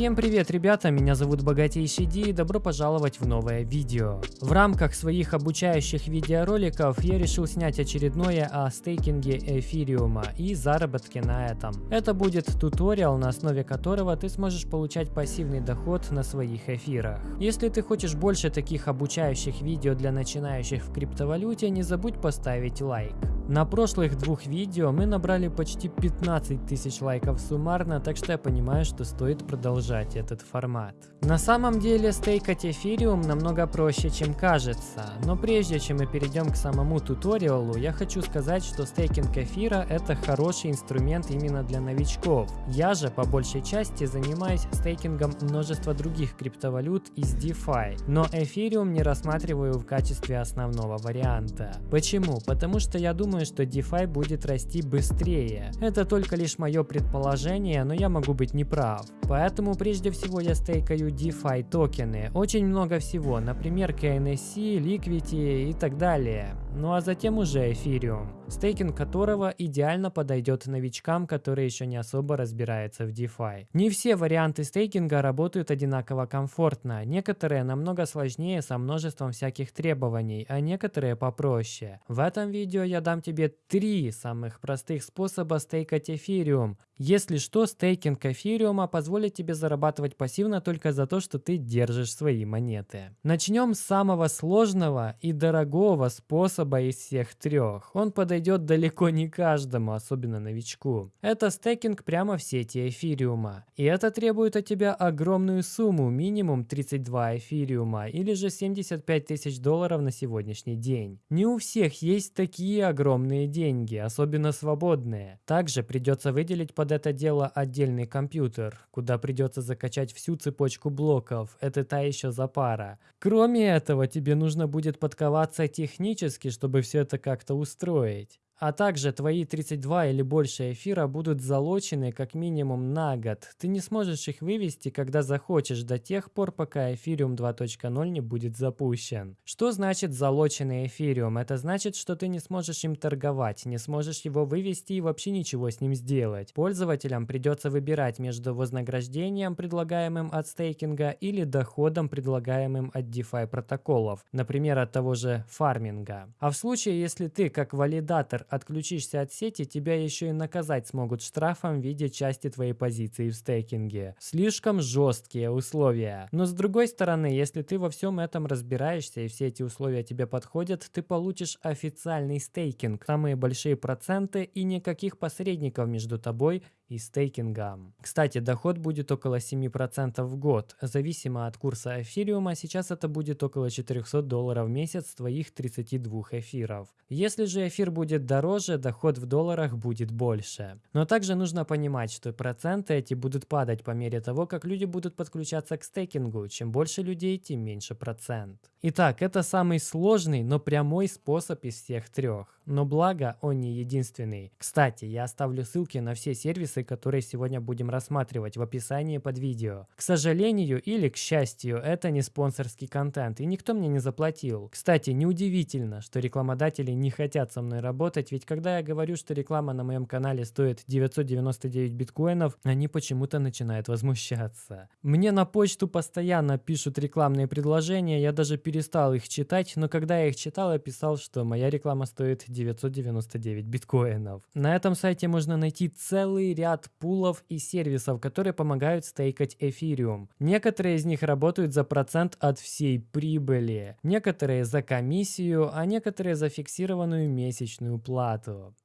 Всем привет, ребята, меня зовут Богатейший Ди и добро пожаловать в новое видео. В рамках своих обучающих видеороликов я решил снять очередное о стейкинге эфириума и заработке на этом. Это будет туториал, на основе которого ты сможешь получать пассивный доход на своих эфирах. Если ты хочешь больше таких обучающих видео для начинающих в криптовалюте, не забудь поставить лайк. На прошлых двух видео мы набрали почти 15 тысяч лайков суммарно, так что я понимаю, что стоит продолжать этот формат. На самом деле стейкать эфириум намного проще, чем кажется, но прежде чем мы перейдем к самому туториалу, я хочу сказать, что стейкинг эфира это хороший инструмент именно для новичков. Я же по большей части занимаюсь стейкингом множества других криптовалют из DeFi, но эфириум не рассматриваю в качестве основного варианта. Почему? Потому что я думаю, думаю, что DeFi будет расти быстрее. Это только лишь мое предположение, но я могу быть неправ. Поэтому прежде всего я стейкаю DeFi токены. Очень много всего, например KNSC, Liquidity и так далее. Ну а затем уже Ethereum стейкинг которого идеально подойдет новичкам, которые еще не особо разбираются в DeFi. Не все варианты стейкинга работают одинаково комфортно, некоторые намного сложнее со множеством всяких требований, а некоторые попроще. В этом видео я дам тебе три самых простых способа стейкать эфириум, если что, стейкинг эфириума позволит тебе зарабатывать пассивно только за то, что ты держишь свои монеты. Начнем с самого сложного и дорогого способа из всех трех. Он подойдет далеко не каждому, особенно новичку. Это стейкинг прямо в сети эфириума. И это требует от тебя огромную сумму, минимум 32 эфириума или же 75 тысяч долларов на сегодняшний день. Не у всех есть такие огромные деньги, особенно свободные. Также придется выделить под это дело отдельный компьютер, куда придется закачать всю цепочку блоков. Это та еще запара. Кроме этого, тебе нужно будет подковаться технически, чтобы все это как-то устроить. А также твои 32 или больше эфира будут залочены как минимум на год. Ты не сможешь их вывести, когда захочешь, до тех пор, пока эфириум 2.0 не будет запущен. Что значит залоченный эфириум? Это значит, что ты не сможешь им торговать, не сможешь его вывести и вообще ничего с ним сделать. Пользователям придется выбирать между вознаграждением, предлагаемым от стейкинга, или доходом, предлагаемым от DeFi протоколов, например, от того же фарминга. А в случае, если ты как валидатор отключишься от сети, тебя еще и наказать смогут штрафом в виде части твоей позиции в стейкинге. Слишком жесткие условия. Но с другой стороны, если ты во всем этом разбираешься и все эти условия тебе подходят, ты получишь официальный стейкинг, самые большие проценты и никаких посредников между тобой и стейкингом. Кстати, доход будет около 7% в год. Зависимо от курса эфириума, сейчас это будет около 400 долларов в месяц твоих 32 эфиров. Если же эфир будет дороже, доход в долларах будет больше. Но также нужно понимать, что проценты эти будут падать по мере того, как люди будут подключаться к стейкингу. Чем больше людей, тем меньше процент. Итак, это самый сложный, но прямой способ из всех трех. Но благо, он не единственный. Кстати, я оставлю ссылки на все сервисы, которые сегодня будем рассматривать в описании под видео. К сожалению или к счастью, это не спонсорский контент, и никто мне не заплатил. Кстати, неудивительно, что рекламодатели не хотят со мной работать, ведь когда я говорю, что реклама на моем канале стоит 999 биткоинов, они почему-то начинают возмущаться. Мне на почту постоянно пишут рекламные предложения, я даже перестал их читать, но когда я их читал, я писал, что моя реклама стоит 999 биткоинов. На этом сайте можно найти целый ряд пулов и сервисов, которые помогают стейкать эфириум. Некоторые из них работают за процент от всей прибыли, некоторые за комиссию, а некоторые за фиксированную месячную плату.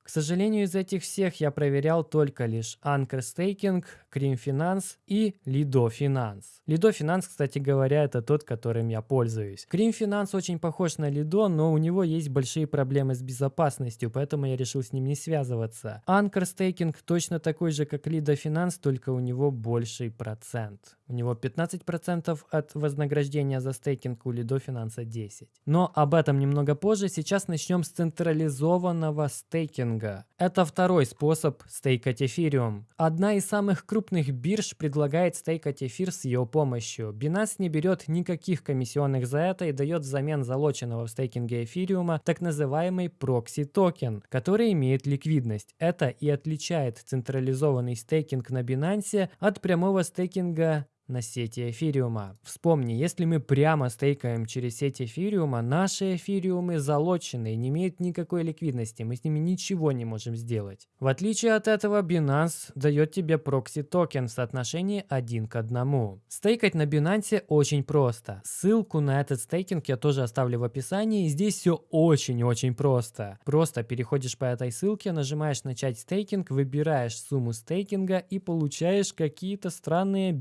К сожалению, из этих всех я проверял только лишь Anchor Staking, Cream Finance и Lido Finance. Lido Finance, кстати говоря, это тот, которым я пользуюсь. Cream Finance очень похож на Lido, но у него есть большие проблемы с безопасностью, поэтому я решил с ним не связываться. Anchor Staking точно такой же, как Lido Finance, только у него больший процент. У него 15% от вознаграждения за стейкинг, у Lido Finance 10%. Но об этом немного позже. Сейчас начнем с централизованного стейкинга стейкинга. Это второй способ стейкать эфириум. Одна из самых крупных бирж предлагает стейкать эфир с ее помощью. Binance не берет никаких комиссионных за это и дает взамен залоченного в стейкинге эфириума так называемый прокси-токен, который имеет ликвидность. Это и отличает централизованный стейкинг на Binance от прямого стейкинга на сети эфириума. Вспомни, если мы прямо стейкаем через сеть эфириума, наши эфириумы залочены не имеют никакой ликвидности, мы с ними ничего не можем сделать. В отличие от этого, Binance дает тебе прокси токен в соотношении 1 к 1. Стейкать на Binance очень просто. Ссылку на этот стейкинг я тоже оставлю в описании. Здесь все очень-очень просто. Просто переходишь по этой ссылке, нажимаешь начать стейкинг, выбираешь сумму стейкинга и получаешь какие-то странные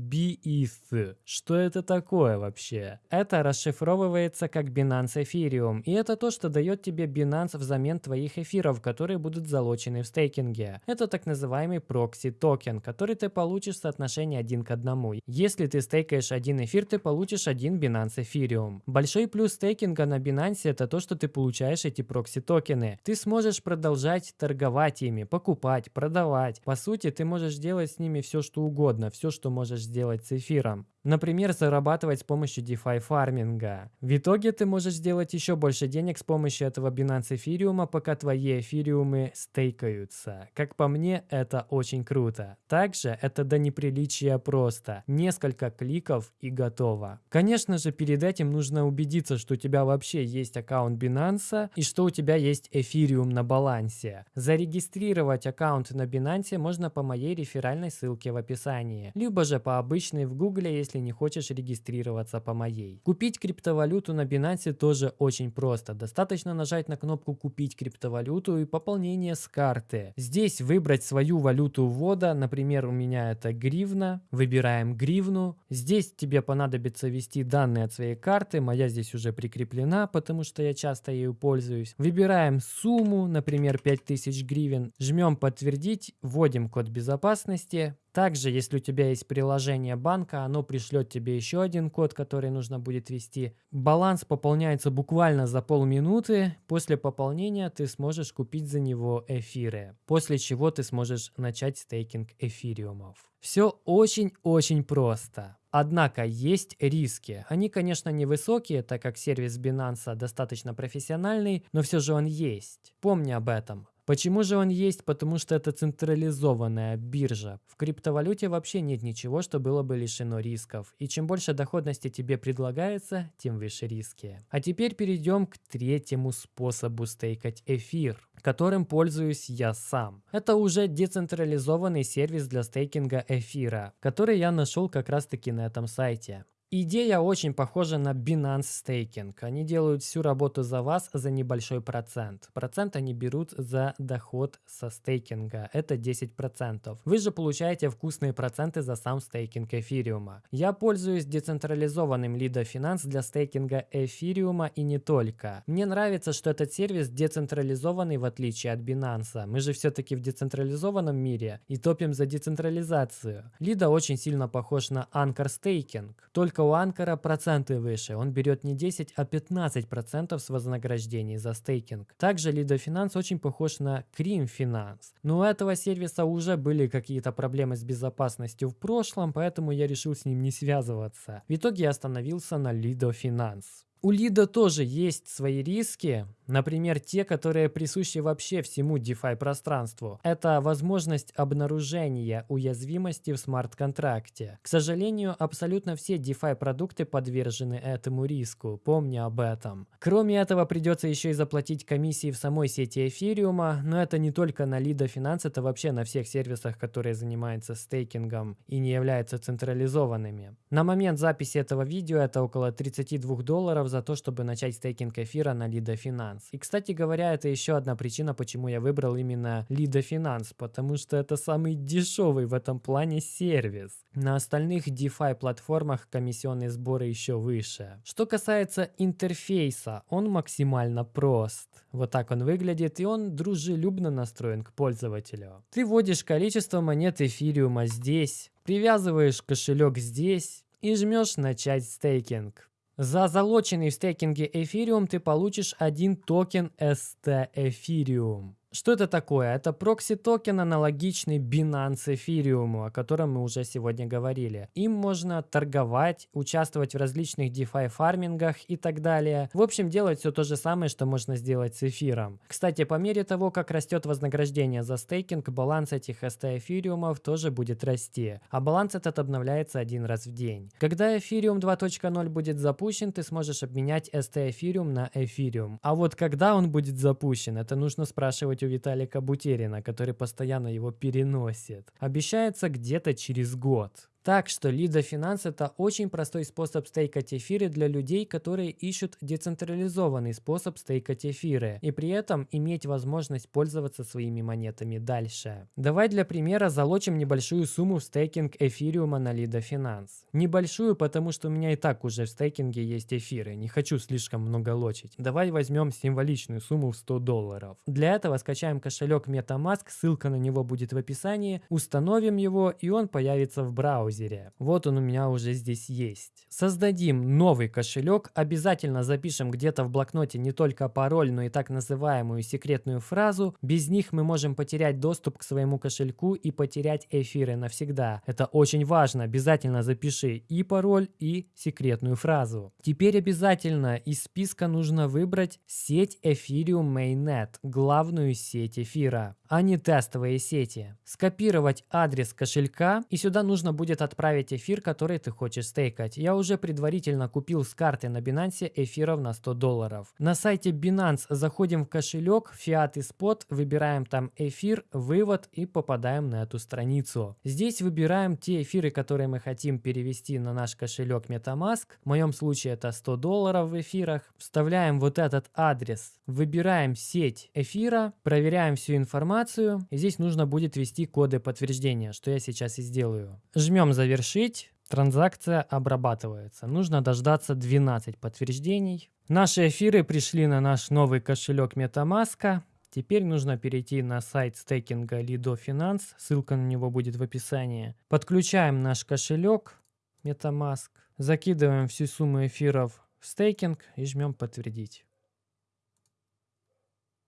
BETH. Что это такое вообще? Это расшифровывается как Binance Ethereum, и это то, что дает тебе Binance взамен твоих эфиров, которые будут залочены в стейкинге. Это так называемый прокси токен, который ты получишь в соотношении 1 к 1. Если ты стейкаешь один эфир, ты получишь один Binance Ethereum. Большой плюс стейкинга на Binance это то, что ты получаешь эти прокси токены. Ты сможешь продолжать торговать ими, покупать, продавать. По сути, ты можешь делать с ними все, что угодно, все, что можешь сделать с эфиром эфиром. Например, зарабатывать с помощью DeFi фарминга. В итоге ты можешь сделать еще больше денег с помощью этого Binance эфириума, пока твои эфириумы стейкаются. Как по мне, это очень круто. Также это до неприличия просто. Несколько кликов и готово. Конечно же, перед этим нужно убедиться, что у тебя вообще есть аккаунт Binance и что у тебя есть эфириум на балансе. Зарегистрировать аккаунт на Binance можно по моей реферальной ссылке в описании, либо же по обычной в Гугле, если не хочешь регистрироваться по моей. Купить криптовалюту на Binance тоже очень просто. Достаточно нажать на кнопку «Купить криптовалюту» и пополнение с карты. Здесь выбрать свою валюту ввода, например, у меня это гривна. Выбираем гривну. Здесь тебе понадобится ввести данные от своей карты. Моя здесь уже прикреплена, потому что я часто ею пользуюсь. Выбираем сумму, например, 5000 гривен. Жмем «Подтвердить», вводим код безопасности, также, если у тебя есть приложение банка, оно пришлет тебе еще один код, который нужно будет ввести. Баланс пополняется буквально за полминуты. После пополнения ты сможешь купить за него эфиры, после чего ты сможешь начать стейкинг эфириумов. Все очень-очень просто. Однако есть риски. Они, конечно, невысокие, так как сервис Binance достаточно профессиональный, но все же он есть. Помни об этом. Почему же он есть? Потому что это централизованная биржа. В криптовалюте вообще нет ничего, что было бы лишено рисков. И чем больше доходности тебе предлагается, тем выше риски. А теперь перейдем к третьему способу стейкать эфир, которым пользуюсь я сам. Это уже децентрализованный сервис для стейкинга эфира, который я нашел как раз таки на этом сайте. Идея очень похожа на Binance Staking. Они делают всю работу за вас за небольшой процент. Процент они берут за доход со стейкинга. Это 10%. Вы же получаете вкусные проценты за сам стейкинг эфириума. Я пользуюсь децентрализованным Lido Finance для стейкинга эфириума и не только. Мне нравится, что этот сервис децентрализованный в отличие от Binance. Мы же все-таки в децентрализованном мире и топим за децентрализацию. Lido очень сильно похож на Anchor Staking. Только у Анкара проценты выше. Он берет не 10, а 15% с вознаграждений за стейкинг. Также Lido Finance очень похож на Cream Finance. Но у этого сервиса уже были какие-то проблемы с безопасностью в прошлом, поэтому я решил с ним не связываться. В итоге я остановился на Lido Finance. У Лида тоже есть свои риски, например, те, которые присущи вообще всему DeFi пространству. Это возможность обнаружения уязвимости в смарт-контракте. К сожалению, абсолютно все DeFi продукты подвержены этому риску, помни об этом. Кроме этого, придется еще и заплатить комиссии в самой сети эфириума, но это не только на Lido Finance, это вообще на всех сервисах, которые занимаются стейкингом и не являются централизованными. На момент записи этого видео это около 32 долларов за то, чтобы начать стейкинг эфира на Lido Finance. И, кстати говоря, это еще одна причина, почему я выбрал именно Lido Finance, потому что это самый дешевый в этом плане сервис. На остальных DeFi платформах комиссионные сборы еще выше. Что касается интерфейса, он максимально прост. Вот так он выглядит, и он дружелюбно настроен к пользователю. Ты вводишь количество монет эфириума здесь, привязываешь кошелек здесь и жмешь начать стейкинг. За залоченный в стейкинге эфириум ты получишь один токен ST эфириум. Что это такое? Это прокси-токен, аналогичный Binance Ethereum, о котором мы уже сегодня говорили. Им можно торговать, участвовать в различных DeFi фармингах и так далее. В общем, делать все то же самое, что можно сделать с эфиром. Кстати, по мере того, как растет вознаграждение за стейкинг, баланс этих ST эфириумов тоже будет расти. А баланс этот обновляется один раз в день. Когда Ethereum 2.0 будет запущен, ты сможешь обменять ST эфириум на эфириум. А вот когда он будет запущен, это нужно спрашивать у Виталика Бутерина, который постоянно его переносит. Обещается где-то через год. Так что Lido Finance это очень простой способ стейкать эфиры для людей, которые ищут децентрализованный способ стейкать эфиры и при этом иметь возможность пользоваться своими монетами дальше. Давай для примера залочим небольшую сумму в стейкинг эфириума на Lido Finance. Небольшую, потому что у меня и так уже в стейкинге есть эфиры, не хочу слишком много лочить. Давай возьмем символичную сумму в 100 долларов. Для этого скачаем кошелек MetaMask, ссылка на него будет в описании, установим его и он появится в браузере браузере. Вот он у меня уже здесь есть. Создадим новый кошелек, обязательно запишем где-то в блокноте не только пароль, но и так называемую секретную фразу. Без них мы можем потерять доступ к своему кошельку и потерять эфиры навсегда. Это очень важно, обязательно запиши и пароль, и секретную фразу. Теперь обязательно из списка нужно выбрать сеть Ethereum Mainnet, главную сеть эфира, а не тестовые сети. Скопировать адрес кошелька и сюда нужно будет отправить эфир, который ты хочешь стейкать. Я уже предварительно купил с карты на Binance эфиров на 100 долларов. На сайте Binance заходим в кошелек, фиат и спот, выбираем там эфир, вывод и попадаем на эту страницу. Здесь выбираем те эфиры, которые мы хотим перевести на наш кошелек MetaMask. В моем случае это 100 долларов в эфирах. Вставляем вот этот адрес, выбираем сеть эфира, проверяем всю информацию. И здесь нужно будет ввести коды подтверждения, что я сейчас и сделаю. Жмем завершить. Транзакция обрабатывается. Нужно дождаться 12 подтверждений. Наши эфиры пришли на наш новый кошелек MetaMask. Теперь нужно перейти на сайт стейкинга Lido Finance, ссылка на него будет в описании. Подключаем наш кошелек MetaMask, закидываем всю сумму эфиров в стейкинг и жмем подтвердить.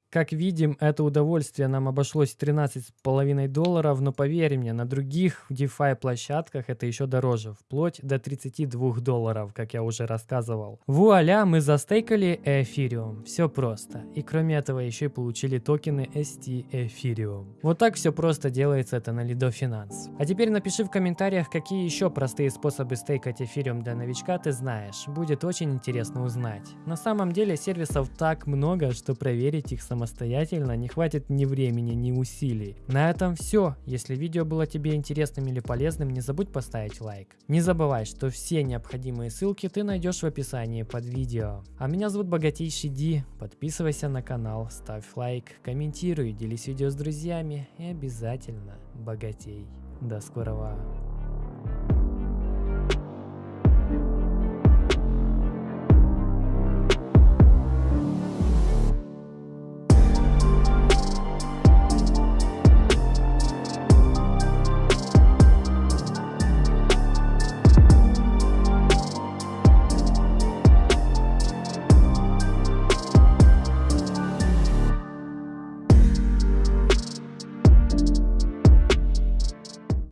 Как видим, это удовольствие нам обошлось 13,5 долларов, но поверь мне, на других DeFi площадках это еще дороже, вплоть до 32 долларов, как я уже рассказывал. Вуаля, мы застейкали Ethereum, все просто. И кроме этого еще и получили токены ST Ethereum. Вот так все просто делается это на Lido Finance. А теперь напиши в комментариях, какие еще простые способы стейкать Ethereum для новичка ты знаешь. Будет очень интересно узнать. На самом деле сервисов так много, что проверить их самостоятельно самостоятельно не хватит ни времени, ни усилий. На этом все. Если видео было тебе интересным или полезным, не забудь поставить лайк. Не забывай, что все необходимые ссылки ты найдешь в описании под видео. А меня зовут Богатейший Ди. Подписывайся на канал, ставь лайк, комментируй, делись видео с друзьями и обязательно богатей. До скорого.